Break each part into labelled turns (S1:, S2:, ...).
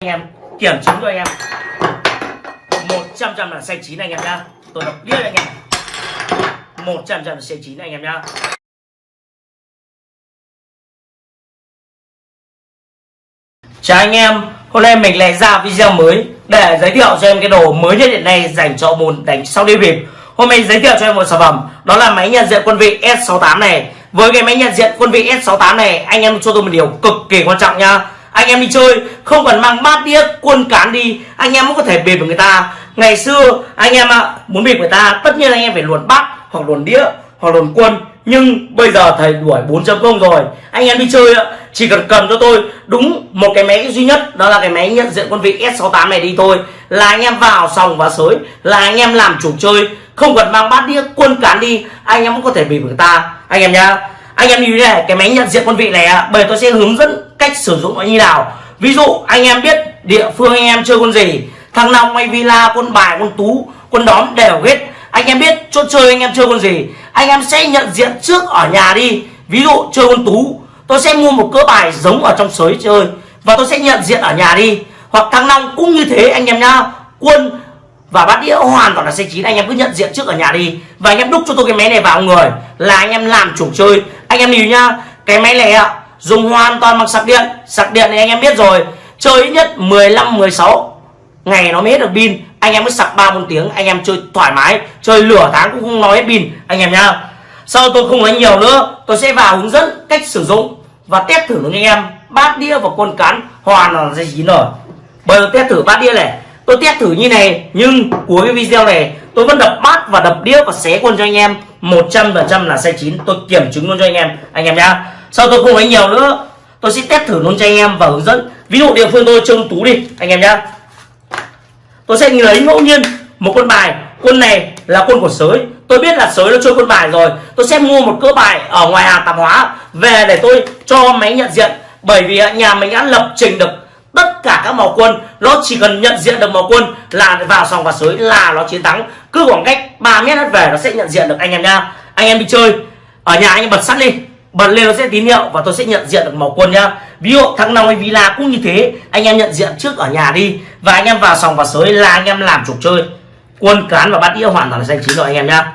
S1: anh em kiểm chứng cho anh em 100 trăm là xanh chín anh em nhá tôi đọc biết anh em 100 trăm là xanh chín anh em nhá Chào anh em, hôm nay mình lại ra video mới để giới thiệu cho em cái đồ mới nhất hiện nay dành cho môn đánh sau đi bịp. Hôm nay giới thiệu cho em một sản phẩm, đó là máy nhận diện quân vị S68 này. Với cái máy nhận diện quân vị S68 này, anh em cho tôi một điều cực kỳ quan trọng nha. Anh em đi chơi không cần mang bát đĩa quân cán đi, anh em cũng có thể bịp với người ta. Ngày xưa anh em ạ, muốn bịp người ta, tất nhiên anh em phải luồn bát hoặc luồn đĩa hoặc luồn quân nhưng bây giờ thầy đuổi 4.0 rồi. Anh em đi chơi chỉ cần cầm cho tôi. Đúng một cái máy duy nhất đó là cái máy nhận diện quân vị S68 này đi thôi. Là anh em vào sòng và sới là anh em làm chủ chơi. Không cần mang bát đĩa quân cán đi anh em cũng có thể bị người ta. Anh em nhá anh em như thế này cái máy nhận diện quân vị này ạ bởi tôi sẽ hướng dẫn cách sử dụng nó như nào. Ví dụ, anh em biết địa phương anh em chơi quân gì. Thằng nào hay villa quân bài quân tú quân đóm đều hết. Anh em biết chỗ chơi anh em chơi con gì. Anh em sẽ nhận diện trước ở nhà đi. Ví dụ, chơi con tú, tôi sẽ mua một cỡ bài giống ở trong sới chơi và tôi sẽ nhận diện ở nhà đi. Hoặc thằng long cũng như thế anh em nhá. Quân và bát đĩa hoàn toàn là xe chín, anh em cứ nhận diện trước ở nhà đi. Và anh em đúc cho tôi cái máy này vào người là anh em làm chủ chơi. Anh em hiểu nhá, cái máy này ạ dùng hoàn toàn bằng sạc điện. Sạc điện thì anh em biết rồi. Chơi ít nhất 15 16 ngày nó mới hết được pin. Anh em mới sạc ba bốn tiếng anh em chơi thoải mái. Chơi lửa tháng cũng không nói hết pin anh em nhá. Sau tôi không nói nhiều nữa. Tôi sẽ vào hướng dẫn cách sử dụng và test thử với anh em. Bát đĩa và quân cán hoàn là dây chín rồi bây giờ test thử bát đĩa này. Tôi test thử như này nhưng cuối cái video này tôi vẫn đập bát và đập đĩa và xé quân cho anh em. 100% là sai chín, tôi kiểm chứng luôn cho anh em. Anh em nhá sau tôi không nói nhiều nữa? Tôi sẽ test thử luôn cho anh em và hướng dẫn. Ví dụ địa phương tôi trông tú đi, anh em nhá. Tôi sẽ lấy ngẫu nhiên một con bài. Quân này là quân của sới. Tôi biết là sới nó chơi quân bài rồi. Tôi sẽ mua một cỡ bài ở ngoài hàng tạp hóa. Về để tôi cho máy nhận diện. Bởi vì nhà mình đã lập trình được tất cả các màu quân. Nó chỉ cần nhận diện được màu quân là vào sòng và sới là nó chiến thắng. Cứ khoảng cách 3 mét hết về nó sẽ nhận diện được, anh em nha anh em đi chơi. Ở nhà anh em bật sắt đi bật lên nó sẽ tín hiệu và tôi sẽ nhận diện được màu quân nhá. Ví dụ tháng năm hay villa cũng như thế, anh em nhận diện trước ở nhà đi và anh em vào sòng và sới là anh em làm trục chơi. Quân cán và bát đĩa hoàn toàn là danh chính rồi anh em nhá.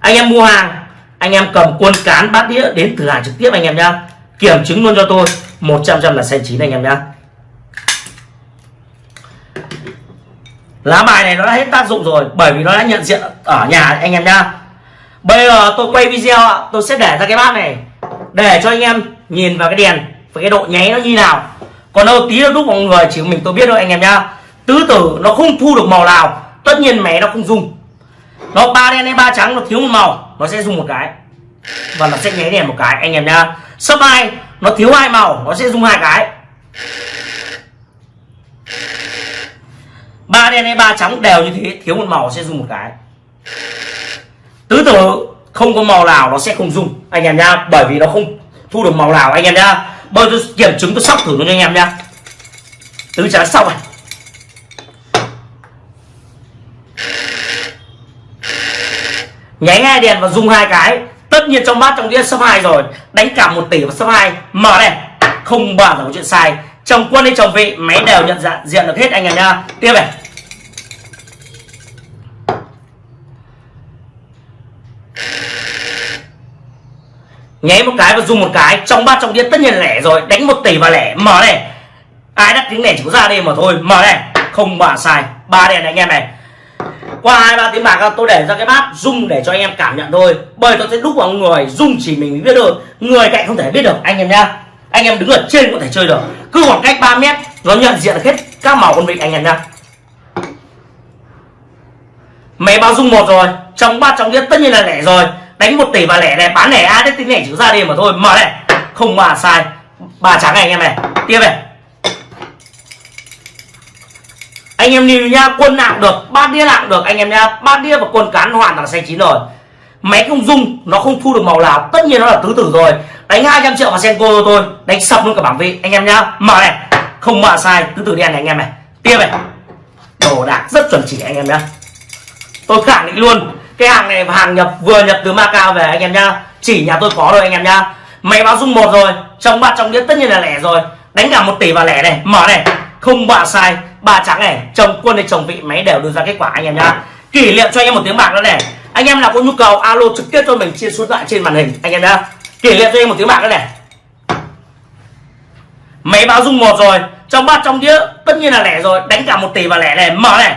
S1: Anh em mua hàng, anh em cầm quân cán, bát đĩa đến thử hàng trực tiếp anh em nhá. Kiểm chứng luôn cho tôi 100 trăm là xanh chín anh em nhá. Lá bài này nó đã hết tác dụng rồi, bởi vì nó đã nhận diện ở nhà anh em nhá. Bây giờ tôi quay video tôi sẽ để ra cái bát này để cho anh em nhìn vào cái đèn và cái độ nháy nó như nào. Còn đâu tí nữa lúc mọi người chỉ mình tôi biết thôi anh em nhá. Tứ tử nó không thu được màu nào, tất nhiên mẹ nó không dùng. Nó ba đen hay ba trắng, nó thiếu một màu, nó sẽ dùng một cái. Và nó sẽ nháy đèn một cái, anh em nhá. Sấp hai, nó thiếu hai màu, nó sẽ dùng hai cái. Ba đen hay ba trắng đều như thế, thiếu một màu sẽ dùng một cái. Tứ tử không có màu nào nó sẽ không dùng anh em nhá. Bởi vì nó không thu được màu nào, anh em nhá. Bây giờ kiểm chứng, tôi sóc thử nó cho anh em nhá. Tứ trắng sau này. Nháy hai đèn và dùng hai cái. Tất nhiên trong bát trong đĩa số hai rồi. Đánh cả một tỷ và số hai. Mở này. Không bao giờ có chuyện sai. Chồng quân hay chồng vị, máy đều nhận dạng, diện được hết, anh em nhá. Tiếp này. Nháy một cái và dùng một cái, trong ba trong đĩa tất nhiên lẻ rồi. Đánh một tỷ và lẻ. Mở này. Ai đắt tiếng lẻ chỉ có ra đây mà thôi. Mở này. Không bà sai. Ba đèn này anh em này. Qua hai, ba tiếng bạc, tôi để ra cái bát rung để cho anh em cảm nhận thôi. Bởi tôi sẽ đúc vào người rung chỉ mình biết được. Người cạnh không thể biết được, anh em nhá. Anh em đứng ở trên có thể chơi được. Cứ khoảng cách 3 mét, nó nhận diện hết các màu con vịt anh em nhá. Máy báo rung một rồi. Trong ba trong đĩa tất nhiên là lẻ rồi đánh một tỷ và lẻ này, bán lẻ ai đấy tính lẻ chữ ra đi mà thôi. Mở này. Không mà sai. Ba trắng này anh em này. Tiếp này. Anh em nhìn nhá quân nặng được, bát đĩa nặng được. Anh em nhá bát đĩa và quân cán hoàn toàn xanh chín rồi. Máy không dung nó không thu được màu nào. Tất nhiên nó là tứ tử rồi. Đánh 200 triệu vào senko cho tôi. Đánh sập luôn cả bảng vị. Anh em nhá mở này. Không mà sai, tứ tử đen này anh em này. Tiếp này. Đồ đạc rất chuẩn chỉ anh em nhá. Tôi khẳng định luôn cái hàng này hàng nhập vừa nhập từ Macau về anh em nhá. Chỉ nhà tôi có rồi anh em nhá. Máy báo dung một rồi, trong bát trong đĩa tất nhiên là lẻ rồi. Đánh cả một tỷ vào lẻ này, mở này. Không bà sai ba trắng này, chồng quân hay chồng vị, máy đều đưa ra kết quả anh em nhá. Kỷ niệm cho anh em một tiếng bạc nữa này. Anh em nào có nhu cầu, alo trực tiếp cho mình trên số điện thoại trên màn hình, anh em nhá. Kỷ niệm cho anh em một tiếng bạc nữa này. Máy báo dung một rồi, trong bát trong đĩa tất nhiên là lẻ rồi. Đánh cả một tỷ và lẻ này, mở này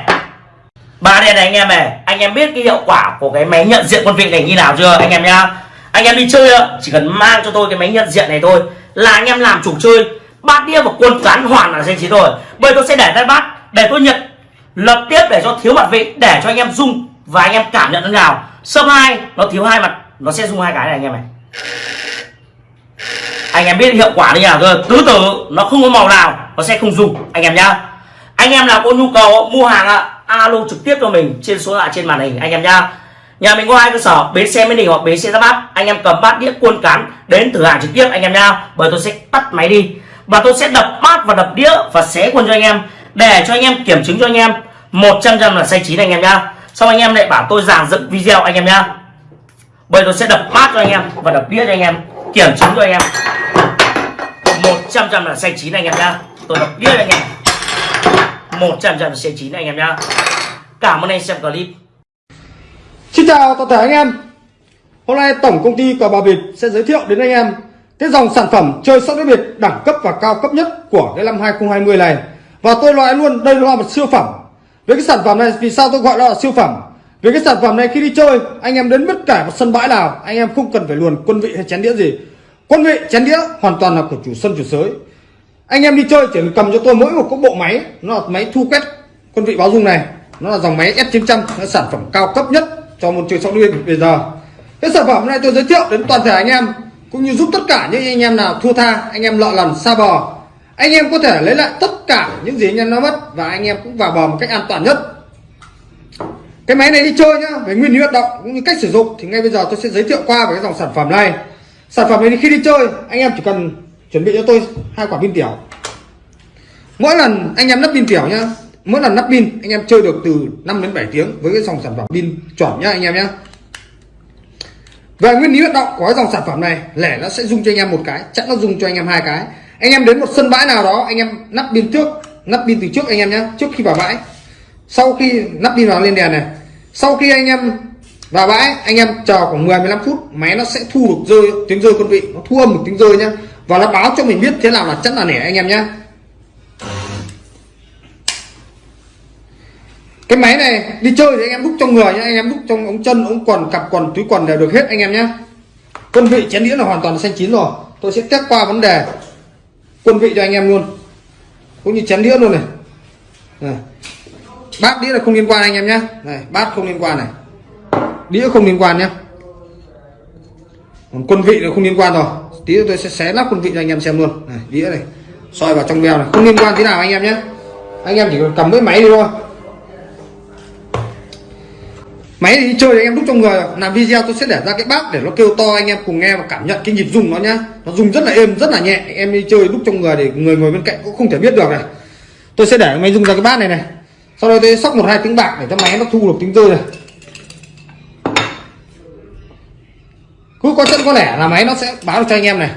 S1: ba đen này anh em này, anh em biết cái hiệu quả của cái máy nhận diện quân vị này như nào chưa, anh em nhá? Anh em đi chơi chỉ cần mang cho tôi cái máy nhận diện này thôi, là anh em làm chủ chơi. Bát đĩa và quân cán hoàn là danh trí rồi. Bây tôi sẽ để tay bát, để tôi nhận, lập tiếp để cho thiếu mặt vị, để cho anh em dung và anh em cảm nhận thế nào. Sâm hai, nó thiếu hai mặt, nó sẽ dùng hai cái này anh em này. Anh em biết hiệu quả như nào rồi tứ tử, nó không có màu nào, nó sẽ không dùng anh em nhá anh em nào có nhu cầu mua hàng ạ, alo trực tiếp cho mình trên số lạ trên màn hình anh em nhá. Nhà mình có hai cơ sở, bến xe mới đình hoặc bến xe giáp bát. Anh em cầm bát đĩa cuôn cán đến thử hàng trực tiếp anh em nhá. Bởi tôi sẽ tắt máy đi và tôi sẽ đập bát và đập đĩa và xé quân cho anh em, để cho anh em kiểm chứng cho anh em. 100 trăm là sai chín anh em nhá. Xong anh em lại bảo tôi giảng dựng video anh em nhá. Bởi tôi sẽ đập bát cho anh em và đập đĩa cho anh em, kiểm chứng cho anh em. 100 trăm là sai chín anh em nhá. Tôi đập đĩa cho anh em. 100 trăm trận xe chín anh em nhá. Cảm ơn anh xem clip.
S2: Xin chào toàn thể anh em. Hôm nay Tổng Công ty Cờ bạc việt sẽ giới thiệu đến anh em cái dòng sản phẩm chơi sóc đĩa biệt đẳng cấp và cao cấp nhất của cái năm 2020 này. Và tôi nói luôn, đây là một siêu phẩm. Với cái sản phẩm này, vì sao tôi gọi nó là siêu phẩm? Vì cái sản phẩm này khi đi chơi, anh em đến bất cả một sân bãi nào, anh em không cần phải luồn quân vị hay chén đĩa gì. Quân vị, chén đĩa hoàn toàn là của chủ sân, chủ sới anh em đi chơi, chỉ cầm cho tôi mỗi một cái bộ máy, Nó là máy thu quét quân vị báo dung này. Nó là dòng máy S900 nó sản phẩm cao cấp nhất cho môn chơi sóc đĩa bây giờ. Cái sản phẩm này tôi giới thiệu đến toàn thể anh em, cũng như giúp tất cả những anh em nào thua tha, anh em lọ lần xa bò. Anh em có thể lấy lại tất cả những gì anh em nó mất và anh em cũng vào bò một cách an toàn nhất. Cái máy này đi chơi nhá, về nguyên lý hoạt động cũng như cách sử dụng, thì ngay bây giờ tôi sẽ giới thiệu qua về cái dòng sản phẩm này. Sản phẩm này khi đi chơi, anh em chỉ cần chuẩn bị cho tôi hai quả pin tiểu. Mỗi lần anh em lắp pin tiểu nhá, mỗi lần lắp pin, anh em chơi được từ 5 đến 7 tiếng với cái dòng sản phẩm pin chuẩn nhá anh em nhá. Về nguyên lý hoạt động của cái dòng sản phẩm này, lẻ nó sẽ dùng cho anh em một cái, chắc nó dùng cho anh em hai cái. Anh em đến một sân bãi nào đó, anh em lắp pin trước lắp pin từ trước anh em nhé trước khi vào bãi. Sau khi lắp pin vào lên đèn này, sau khi anh em vào bãi, anh em chờ khoảng 10 15 phút, máy nó sẽ thu được rơi, tiếng rơi con vị, nó thu âm một tiếng rơi nhá và nó báo cho mình biết thế nào là chất là nẻ anh em nhé cái máy này đi chơi thì anh em đúc trong người nhé anh em đúc trong ống chân ống quần cặp quần túi quần đều được hết anh em nhé quân vị chén đĩa là hoàn toàn xanh chín rồi. Tôi sẽ test qua vấn đề quân vị cho anh em luôn. Cũng như chén đĩa luôn này, này. bát đĩa là không liên quan anh em nhé này bát không liên quan này. Đĩa không liên quan nhé còn quân vị là không liên quan rồi tí tôi sẽ xé nắp quân vị cho anh em xem luôn. Này, đĩa này, soi vào trong veo này. Không liên quan thế nào anh em nhé. Anh em chỉ cần cầm cái máy đi thôi. Máy thì đi chơi thì em đúc trong người làm video tôi sẽ để ra cái bát để nó kêu to, anh em cùng nghe và cảm nhận cái nhịp rung nó nhá nó rung rất là êm, rất là nhẹ. Em đi chơi đúc trong người để người ngồi bên cạnh cũng không thể biết được này. Tôi sẽ để máy rung ra cái bát này này. Sau đó tôi sóc một hai tiếng bạc để cho máy nó thu được tiếng rơi này. Cứ có chân có lẻ là máy nó sẽ báo cho anh em này.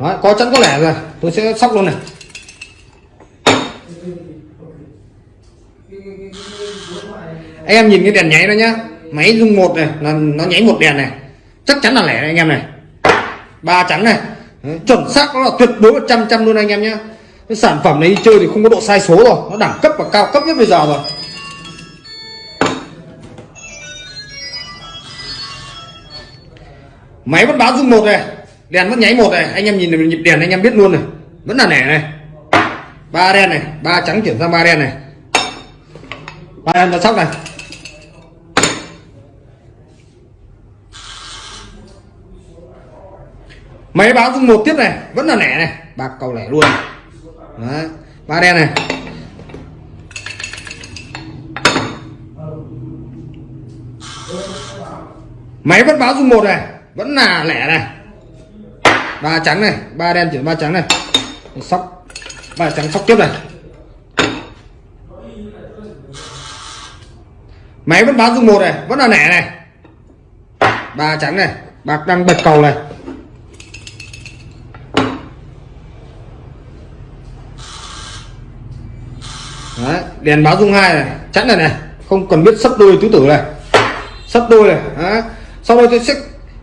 S2: Đó, có chân có lẻ rồi tôi sẽ sóc luôn này. Anh em nhìn cái đèn nháy đó nhá máy rung một này là nó nháy một đèn này. Chắc chắn là lẻ anh em này. Ba trắng này. Đấy, chuẩn xác nó là tuyệt đối một trăm trăm luôn anh em nhá, cái sản phẩm này đi chơi thì không có độ sai số rồi nó đẳng cấp và cao cấp nhất bây giờ rồi. Máy vẫn báo dung một này, đèn vẫn nháy một này, anh em nhìn nhịp đèn anh em biết luôn này. Vẫn là nẻ này. Ba đen này, ba trắng chuyển sang ba đen này. Ba đen ra sóc này. Máy báo dung một tiếp này, vẫn là nẻ này. Bạc cầu lẻ luôn. Đấy. ba đen này. Máy vẫn báo dung một này vẫn là lẻ này. Ba trắng này ba đen chuyển ba trắng này. Sóc ba trắng sóc tiếp này. Máy vẫn báo dung một này vẫn là lẻ này. Ba trắng này bạc đang bật cầu này. Đấy, đèn báo dung hai này chắn này này. Không cần biết sấp đôi tứ tử này. Sấp đôi này Đấy. sau đây tôi sẽ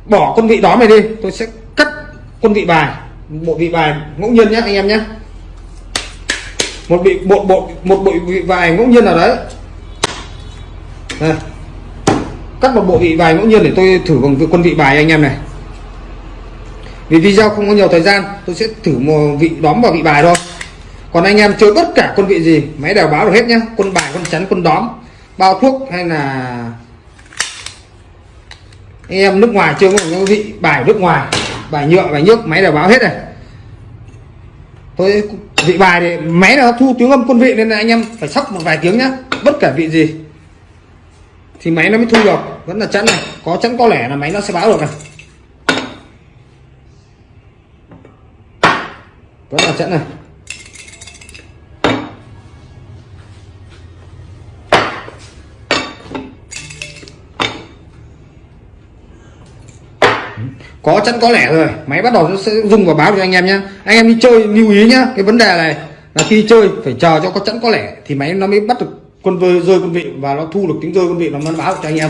S2: bỏ con vị đó mày đi, tôi sẽ cắt con vị bài, bộ vị bài ngẫu nhiên nhé anh em nhé một bị bộ bộ, một bộ vị bài ngẫu nhiên nào đấy. Đây. cắt một bộ vị bài ngẫu nhiên để tôi thử bằng quân vị bài anh em này. Vì video không có nhiều thời gian, tôi sẽ thử một vị đóm vào vị bài thôi. Còn anh em chơi bất cả quân vị gì, máy đều báo được hết nhá. Quân bài quân chắn quân đóm, bao thuốc hay là anh em nước ngoài chơi một vị bài nước ngoài, bài nhựa, bài nước máy đều báo hết này tôi vị bài thì máy là thu tiếng âm quân vị nên là anh em phải sóc một vài tiếng nhá, bất kể vị gì. Thì máy nó mới thu được, vẫn là chẵn này, có chẵn có lẻ là máy nó sẽ báo được này. Vẫn là chẵn này. Có chắn có lẻ rồi. Máy bắt đầu nó sẽ rung và báo cho anh em nhé anh em đi chơi lưu ý nhá. Cái vấn đề này là khi chơi phải chờ cho có chắn có lẻ thì máy nó mới bắt được quân vơi rơi quân vị và nó thu được tiếng rơi quân vị nó mới báo cho anh em.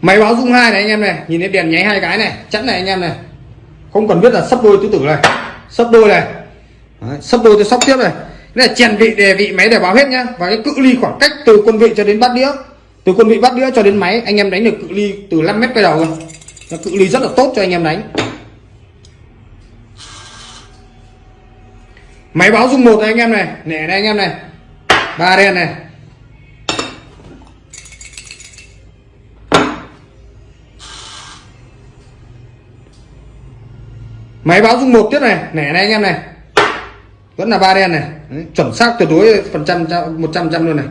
S2: Máy báo rung hai này anh em này. Nhìn thấy đèn nháy hai cái này chắn này anh em này. Không cần biết là sắp đôi tứ tử này. Sắp đôi này. Đấy, sắp đôi tôi sóc tiếp này. Đây là chèn vị đề vị máy để báo hết nhá. Và cái cự ly khoảng cách từ quân vị cho đến bát đĩa từ quân vị bắt đĩa cho đến máy anh em đánh được cự ly từ 5 mét quay đầu rồi. Nó cự ly rất là tốt cho anh em đánh. Máy báo dung một này anh em này nẻ này anh em này ba đen này. Máy báo dung một tiếp này nẻ này anh em này. Vẫn là ba đen này. Đấy, chuẩn xác tuyệt đối phần trăm một trăm trăm luôn này.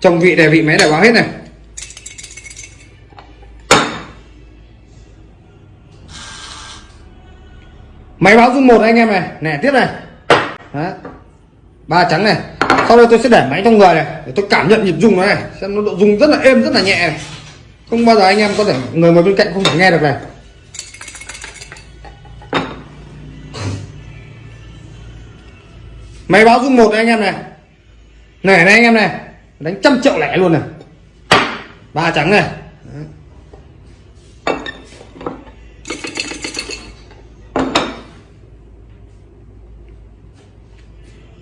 S2: Trong vị đề vị máy để báo hết này. Máy báo dung một anh em này. Nè, tiếp này. Đấy. ba trắng này. Sau đây tôi sẽ để máy trong người này, để tôi cảm nhận nhịp rung nó này. Xem nó độ rung rất là êm, rất là nhẹ này. không bao giờ anh em có thể, người ngồi bên cạnh không thể nghe được này. Máy báo dung một anh em này. Này này anh em này. Đánh trăm triệu lẻ luôn này. Ba trắng này.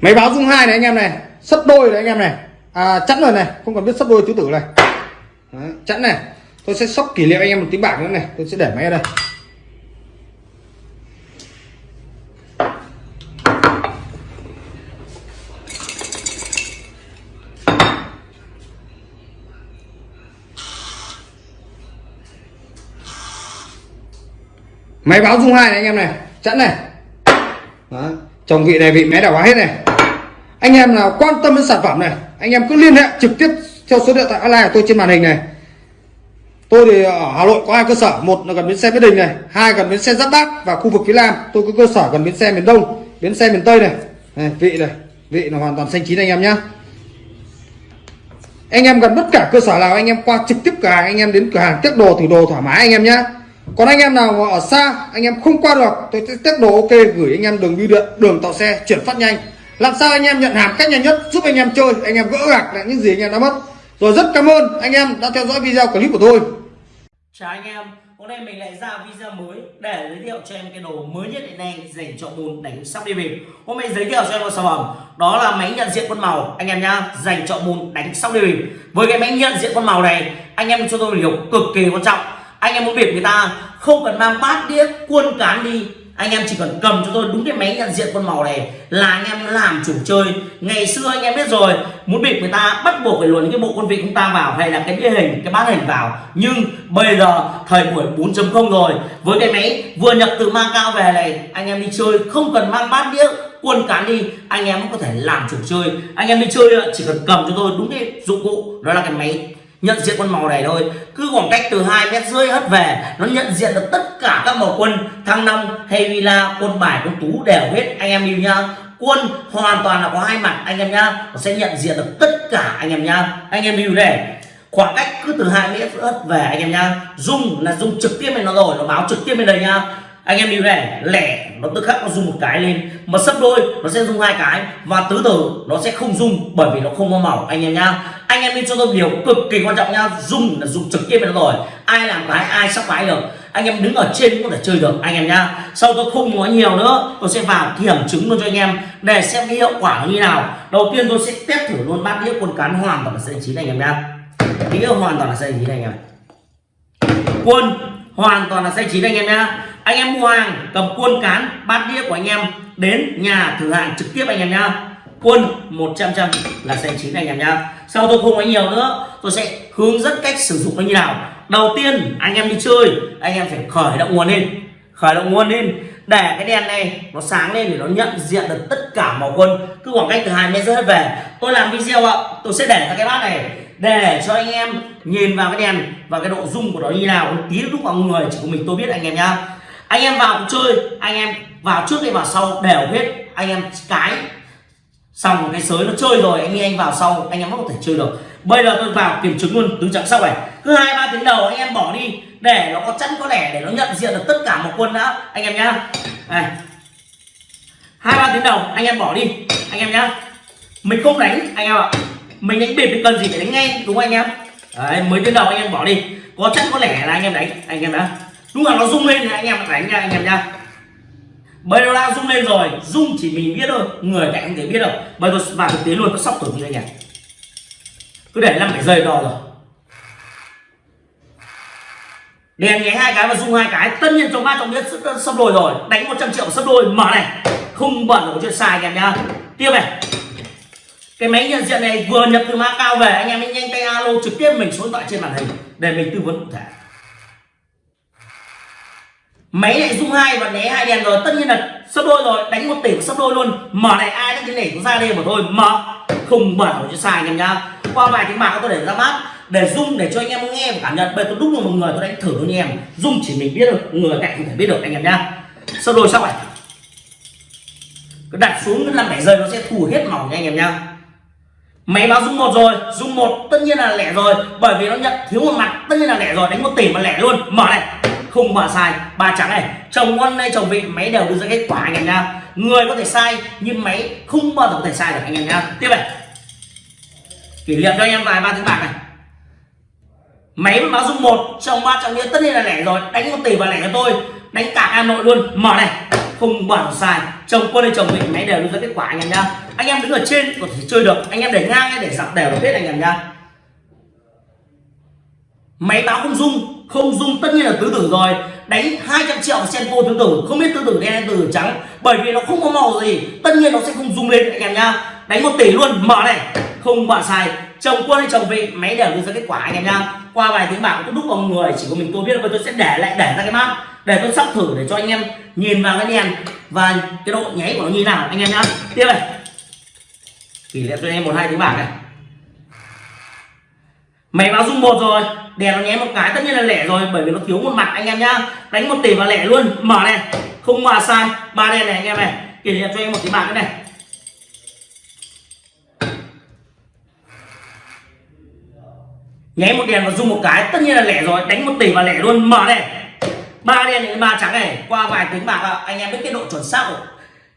S2: Máy báo dung hai này anh em này sấp đôi này anh em này. À, chẵn rồi này không cần biết sấp đôi tứ tử này. Đấy, chẵn này. Tôi sẽ sóc kỷ niệm anh em một tiếng bạc nữa này tôi sẽ để máy ở đây. Máy báo dung hai này anh em này chẵn này. Đó. chồng vị này vị máy đảo quá hết này anh em nào quan tâm đến sản phẩm này anh em cứ liên hệ trực tiếp theo số điện thoại online của tôi trên màn hình này. Tôi thì ở hà nội có hai cơ sở một là gần bến xe mỹ đình này hai gần bến xe giáp bát và khu vực phía nam. Tôi có cơ sở gần bến xe miền đông bến xe miền tây này, này vị này vị là hoàn toàn xanh chín anh em nhé anh em gần tất cả cơ sở nào anh em qua trực tiếp cửa hàng anh em đến cửa hàng tiếp đồ thử đồ thoải mái anh em nhé còn anh em nào ở xa anh em không qua được tôi sẽ tiếp đồ ok gửi anh em đường bưu điện đường tạo xe chuyển phát nhanh làm sao anh em nhận hàng cách nhanh nhất, giúp anh em chơi, anh em gỡ gạc lại những gì anh em đã mất. Rồi rất cảm ơn anh em đã theo dõi video clip của tôi.
S1: Chào anh em, hôm nay mình lại ra video mới để giới thiệu cho em cái đồ mới nhất hiện nay dành cho môn đánh sóc đi bịp. Hôm nay giới thiệu cho em một sản phẩm, đó là máy nhận diện quân màu. Anh em nhá, dành cho môn đánh sóc đi bịp. Với cái máy nhận diện quân màu này, anh em cho tôi điều cực kỳ quan trọng. Anh em muốn biệt người ta không cần mang bát đĩa quân cán đi anh em chỉ cần cầm cho tôi đúng cái máy nhận diện con màu này là anh em làm chủ chơi. Ngày xưa anh em biết rồi, muốn bịp người ta bắt buộc phải luồn cái bộ quân vị chúng ta vào hay là cái địa hình, cái bát hình vào. Nhưng bây giờ thời buổi 4.0 rồi, với cái máy vừa nhập từ mang cao về này, anh em đi chơi, không cần mang bát đĩa, quân cán đi, anh em cũng có thể làm chủ chơi. Anh em đi chơi, chỉ cần cầm cho tôi đúng cái dụng cụ, đó là cái máy nhận diện con màu này thôi. Cứ khoảng cách từ hai mét rưỡi hất về, nó nhận diện được tất cả các màu quân, thăng long, hay villa quân bài, quân tú đều hết anh em yêu nhá. Quân hoàn toàn là có hai mặt anh em nhá, nó sẽ nhận diện được tất cả anh em nhá. Anh em yêu này, khoảng cách cứ từ hai mét hất về anh em nhá. Dung là dung trực tiếp lên nó rồi, nó báo trực tiếp bên đây nhá anh em nhìn này lẻ, nó tức khắc nó rung một cái lên. Mà sấp đôi, nó sẽ rung hai cái. Và tứ tử, nó sẽ không rung bởi vì nó không có màu. Anh em nhá. Anh em nên cho tôi điều cực kỳ quan trọng nhá. Rung là rung trực tiếp nó rồi. Ai làm cái, ai sắp cái được. Anh em đứng ở trên cũng có thể chơi được, anh em nhá. Sau tôi không nói nhiều nữa, tôi sẽ vào kiểm chứng luôn cho anh em để xem cái hiệu quả như nào. Đầu tiên tôi sẽ test thử luôn bát đĩa quân cán hoàn toàn là xanh chín anh em nhá. Đĩa hoàn toàn là xanh chín anh em. Quân hoàn toàn là xanh chín anh em nhá anh em mua hàng, cầm quân cán, bát đĩa của anh em đến nhà thử hàng trực tiếp anh em nhá. Quân 100 trăm là xanh chín anh em nhá. Sau tôi không nói nhiều nữa, tôi sẽ hướng dẫn cách sử dụng nó như nào. Đầu tiên, anh em đi chơi, anh em phải khởi động nguồn lên. Khởi động nguồn lên, để cái đèn này nó sáng lên để nó nhận diện được tất cả màu quân. Cứ khoảng cách từ hai mét rưỡi về. Tôi làm video ạ, tôi sẽ để ra cái bát này, để cho anh em nhìn vào cái đèn và cái độ rung của nó như nào tí lúc vào người chỉ có mình tôi biết anh em nhá anh em vào chơi. Anh em vào trước hay vào sau đều hết. Anh em cái xong cái sới nó chơi rồi, anh em vào sau, anh em vẫn có thể chơi được. Bây giờ tôi vào kiểm chứng luôn tứ trắng sau này. Cứ hai, ba tiếng đầu anh em bỏ đi, để nó có chắn có lẻ, để nó nhận diện được tất cả một quân đã. Anh em nhá. Này. Hai, ba tiếng đầu, anh em bỏ đi. Anh em nhá. Mình không đánh, anh em ạ. Mình đánh bịp thì cần gì phải đánh ngay đúng không anh em? Đấy mới tiếng đầu anh em bỏ đi. Có chắn có lẻ là anh em đánh. Anh em đã lúc nào nó rung lên thì anh em đánh nha, anh em nha. Bây giờ đã rung lên rồi, rung chỉ mình biết thôi, người cạnh không thể biết đâu. Bây giờ vào thực tế luôn nó sóc thử như anh em. Cứ để năm bảy giây đo rồi. Đèn nháy hai cái và rung hai cái, tất nhiên trong ba trong biết sắp đôi rồi. Đánh 100 triệu sắp đôi, mở này. Không bẩn là chuyện sai anh em nhá. Tiếp này. Cái máy nhận diện này vừa nhập từ mã cao về, anh em nhanh tay alo trực tiếp mình số điện thoại trên màn hình để mình tư vấn cụ thể máy này rung hai và né hai đèn rồi. Tất nhiên là sắp đôi rồi. Đánh một tỷ sắp đôi luôn. Mở này ai đánh cái này cũng ra đây mà thôi. Mở. Không bẩn cho xài sai anh em nhá. Qua vài tiếng bạc tôi để ra mắt. Để rung để cho anh em nghe và cảm nhận. Bây tôi đúc được một người, tôi đánh thử luôn anh em. Rung chỉ mình biết được, người cạnh không thể biết được anh em nhá. Sắp đôi xong này cứ đặt xuống cứ năm bảy giây nó sẽ thu hết màu nha anh em nhá. Máy báo rung một rồi. Rung một, tất nhiên là lẻ rồi. Bởi vì nó nhận thiếu một mặt, tất nhiên là lẻ rồi. Đánh một tỷ mà lẻ luôn. Mở này không mà sai. Ba trắng này, chồng ngon hay chồng vị, máy đều đưa ra kết quả anh em nha người có thể sai, nhưng máy không bao giờ có thể sai được anh em nha tiếp này. Kỷ niệm cho anh em vài ba tiếng bạc này. Máy báo dung một, trong ba trọng nghĩa tất nhiên là lẻ rồi. Đánh một tỷ và lẻ cho tôi. Đánh cả hà nội luôn. Mở này. Không bảo sai. Chồng quân hay chồng vị, máy đều đưa ra kết quả anh em nha anh em đứng ở trên có thể chơi được. Anh em để ngang hay để dọc đều được hết anh em nha máy báo không dung không dung tất nhiên là tứ tử rồi. Đánh 200 triệu senko tứ tử. Không biết tứ tử đen hay tứ tử trắng. Bởi vì nó không có màu gì. Tất nhiên nó sẽ không dung lên anh em nhá. Đánh một tỷ luôn. Mở này. Không bạn sai. Chồng quân hay chồng vị, máy đều đưa ra kết quả anh em nhá. Qua vài tiếng bạc tôi đúc vào người, chỉ có mình tôi biết và tôi sẽ để lại, để ra cái mắt để tôi sắp thử để cho anh em nhìn vào cái đèn. Và cái độ nháy của nó như nào, anh em nhá. Tiếp này. Kỷ niệm cho anh em một, hai, tiếng bạc này. Máy báo dung một rồi đèn nó nhé một cái, tất nhiên là lẻ rồi, bởi vì nó thiếu một mặt, anh em nhá. Đánh một tỷ và lẻ luôn. Mở này. Không mà sai. Ba đèn này, anh em này. Kỷ niệm cho em một cái bạc cái này. Nháy một đèn và rung một cái, tất nhiên là lẻ rồi. Đánh một tỷ và lẻ luôn. Mở này. Ba đen này, ba trắng này. Qua vài tiếng bạc anh em biết cái độ chuẩn xác của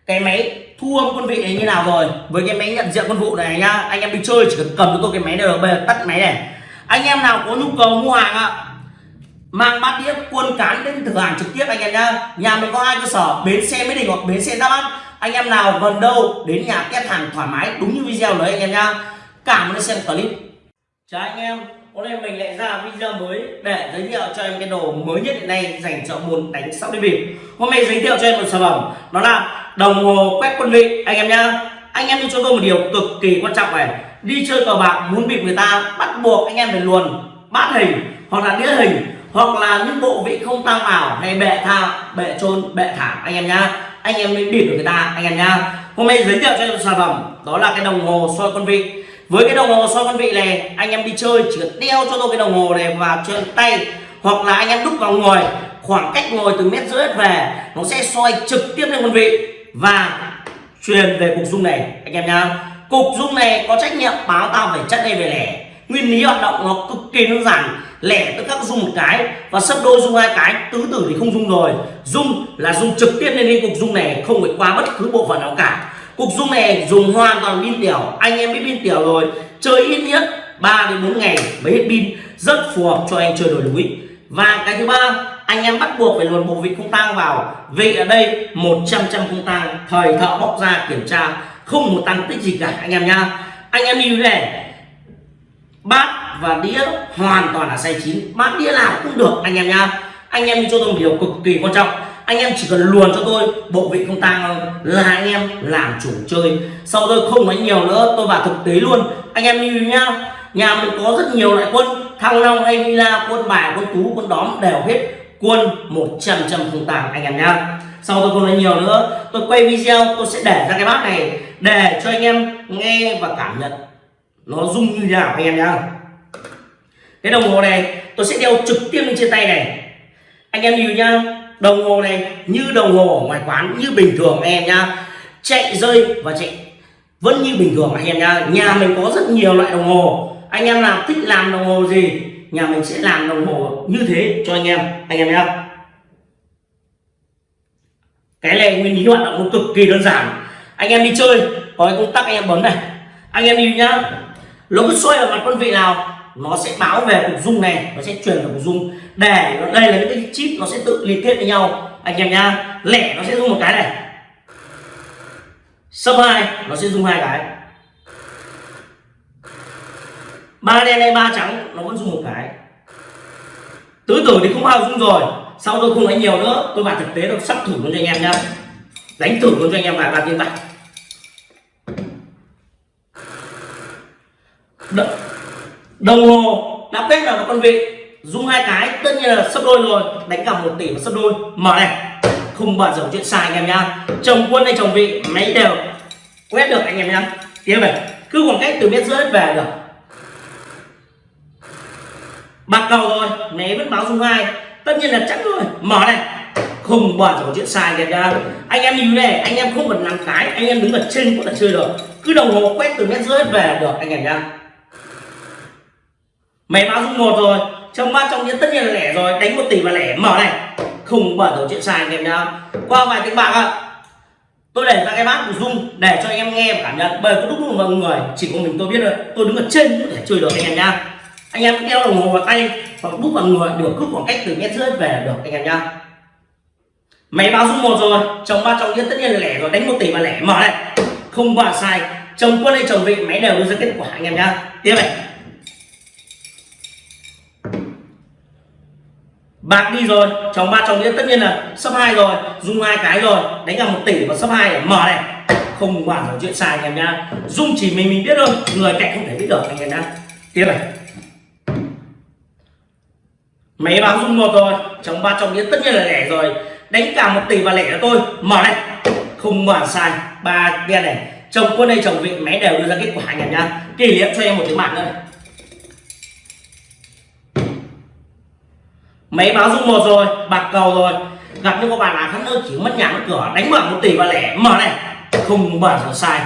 S1: cái máy thu âm quân vị này như nào rồi. Với cái máy nhận diện quân vụ này nhá. Anh em đi chơi, chỉ cần cầm cho tôi cái máy này được bây giờ tắt máy này anh em nào có nhu cầu mua hàng ạ, mang bát đĩa quân cán đến thử hàng trực tiếp anh em nhá. Nhà mình có hai cơ sở, bến xe mỹ đình hoặc bến xe đắk án anh em nào gần đâu, đến nhà test hàng thoải mái, đúng như video đấy anh em nhá. Cảm ơn xem clip. Chào anh em, hôm nay mình lại ra video mới để giới thiệu cho em cái đồ mới nhất hiện nay dành cho môn đánh sóc đi bịp. Hôm nay giới thiệu cho em một sản phẩm, đó là đồng hồ quét quân vị, anh em nhá. Anh em cho tôi một điều cực kỳ quan trọng này đi chơi cờ bạc muốn bị người ta bắt buộc anh em phải luồn bát hình hoặc là đĩa hình hoặc là những bộ vị không tăng ảo hay bệ tha, bệ trôn bệ thảm anh em nhá. Anh em mới bịp được người ta, anh em nhá. Hôm nay giới thiệu cho em sản phẩm, đó là cái đồng hồ soi con vị. Với cái đồng hồ soi con vị này, anh em đi chơi chỉ cần đeo cho tôi cái đồng hồ này vào trên tay, hoặc là anh em đúc vào ngồi, khoảng cách ngồi từ mét rưỡi về, nó sẽ soi trực tiếp lên con vị và truyền về cục dung này, anh em nhá cục dung này có trách nhiệm báo tao phải chất đây về lẻ. Nguyên lý hoạt động nó cực kỳ đơn giản. Lẻ tức các dung một cái và sấp đôi dung hai cái. Tứ tử thì không dung rồi. Dung là dung trực tiếp lên đi cục dung này không phải qua bất cứ bộ phận nào cả. Cục dung này dùng hoàn toàn pin tiểu. Anh em biết pin tiểu rồi. Chơi ít nhất 3 đến 4 ngày mới hết pin. Rất phù hợp cho anh chơi đồi núi và cái thứ ba, anh em bắt buộc phải luồn bộ vị không tang vào. Vị ở đây 100 trăm không tang. Thời thợ bóc ra kiểm tra không một tăng tích gì cả, anh em nhá. Anh em đi này. Bát và đĩa hoàn toàn là size chín. Bát đĩa nào cũng được, anh em nhá. Anh em cho tôi một điều cực kỳ quan trọng. Anh em chỉ cần luồn cho tôi, bộ vị không tang là anh em làm chủ chơi. Sau tôi không nói nhiều nữa, tôi vào thực tế luôn. Anh em đi nhá. Nhà mình có rất nhiều loại quân. Thăng long hay villa, quân bài, quân tú, quân đóm đều hết. Quân 100 trăm không tàng anh em nhá sau tôi không nói nhiều nữa, tôi quay video, tôi sẽ để ra cái bát này để cho anh em nghe và cảm nhận. Nó rung như thế nào anh em nhá. Cái đồng hồ này, tôi sẽ đeo trực tiếp lên trên tay này. Anh em nhìn nhá, đồng hồ này như đồng hồ ở ngoài quán, như bình thường anh em nhá. Chạy, rơi và chạy, vẫn như bình thường anh em nhá. Nhà mình có rất nhiều loại đồng hồ. Anh em nào thích làm đồng hồ gì, nhà mình sẽ làm đồng hồ như thế cho anh em anh em nhá cái này nguyên lý hoạt động nó cực kỳ đơn giản. Anh em đi chơi, có cái công tắc anh em bấm này. Anh em đi nhá. Nó cứ xoay ở mặt con vị nào, nó sẽ báo về cục dung này, nó sẽ truyền vào cục dung. Để nó đây là những cái chip nó sẽ tự liên kết với nhau. Anh em nhá. Lẻ nó sẽ dùng một cái này. Sấp hai, nó sẽ dùng hai cái. Ba đen hay ba trắng, nó vẫn dùng một cái. Tứ tử thì không bao dung rồi sau tôi không nói nhiều nữa, tôi vào thực tế tôi sắp thử luôn cho anh em nhá. Đánh thử luôn cho anh em vài ba tiếng bạc đồng hồ đã kết là một con vị. Dùng hai cái, tất nhiên là sấp đôi rồi. Đánh cả một tỷ và sấp đôi. Mở này. Không bao giờ chuyện sai anh em nhá. Chồng quân hay chồng vị, máy đều quét được anh em nhá. Tiếp này. Cứ khoảng cách từ mét rưỡi về được. Bạc cầu rồi. Né vẫn báo dung hai tất nhiên là chắc rồi. Mở này. Không bao giờ chuyện sai kìa anh em nhìn này anh em không cần làm cái, anh em đứng ở trên cũng là chơi được. Cứ đồng hồ quét từ mét rưỡi về được, anh em nhá. Mày báo dung một rồi. Trong ba trong những tất nhiên là lẻ rồi. Đánh một tỷ và lẻ. Mở này. Không bao giờ chuyện sai, anh em nhá. Qua vài tiếng bạc ạ. Tôi để ra cái bát của dung để cho anh em nghe và cảm nhận. Bởi có đúc mọi người? Chỉ có mình tôi biết rồi tôi đứng ở trên để chơi được, anh em nhá anh em đeo đồng hồ vào tay, hoặc đúc vào người, được cứ khoảng cách từ mét rưỡi về được, anh em nhá. Máy báo số một rồi, chồng ba chồng nhất tất nhiên là lẻ rồi, đánh một tỷ mà lẻ, mở này. Không bao sai, chồng quân hay chồng vị, máy đều đưa ra kết quả, anh em nhá. Tiếp này. Bạc đi rồi, chồng ba chồng nhất tất nhiên là sấp hai rồi dung hai cái rồi, đánh cả một tỷ và sấp hai để mở này. Không bao giờ chuyện sai, anh em nhá. Dung chỉ mình mình biết thôi, người cạnh không thể biết được, anh em nhá. Tiếp này máy báo dung một rồi. Chồng ba chồng nghĩa tất nhiên là lẻ rồi. Đánh cả một tỷ và lẻ cho tôi. Mở này không mở sai. Ba đen này. Chồng quân đây chồng vị máy đều đưa ra kết quả anh em nhá. Kỷ niệm cho em một tiếng bạc nữa này. Máy báo dung một rồi. Bạc cầu rồi. Gặp những các bạn nào khác nữa, chỉ mất nhà mất cửa. Đánh mở một tỷ và lẻ. Mở này. Không mở giờ sai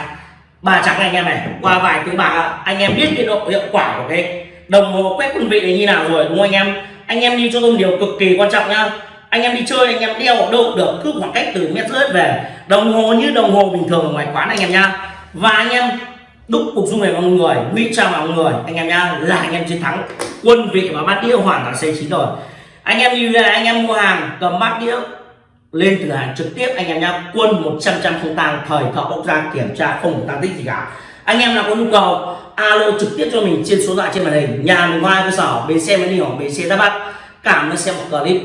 S1: ba trắng anh em này. Qua vài tiếng bạc anh em biết cái độ hiệu quả của cái đồng hồ quét quân vị này như nào rồi, đúng không anh em? Anh em lưu cho tôi một điều cực kỳ quan trọng nhá anh em đi chơi, anh em đeo ở đâu được cứ khoảng cách từ mét rưỡi về. Đồng hồ như đồng hồ bình thường ở ngoài quán anh em nhá và anh em đúc cục dung này vào người nguy trang vào người. Anh em nhá là anh em chiến thắng. Quân vị và bát đĩa hoàn toàn xây chín rồi. Anh em như là anh em mua hàng, cầm bát đĩa lên cửa hàng trực tiếp anh em nhá quân 100 trăm không tăng thời thợ bốc ra kiểm tra, không tăng tích gì cả. Anh em nào có nhu cầu alo trực tiếp cho mình trên số điện thoại trên màn hình. Nhà mình hoa cơ sở bến xe mới đi hoặc bến xe ra bắc. Cảm ơn xem một clip.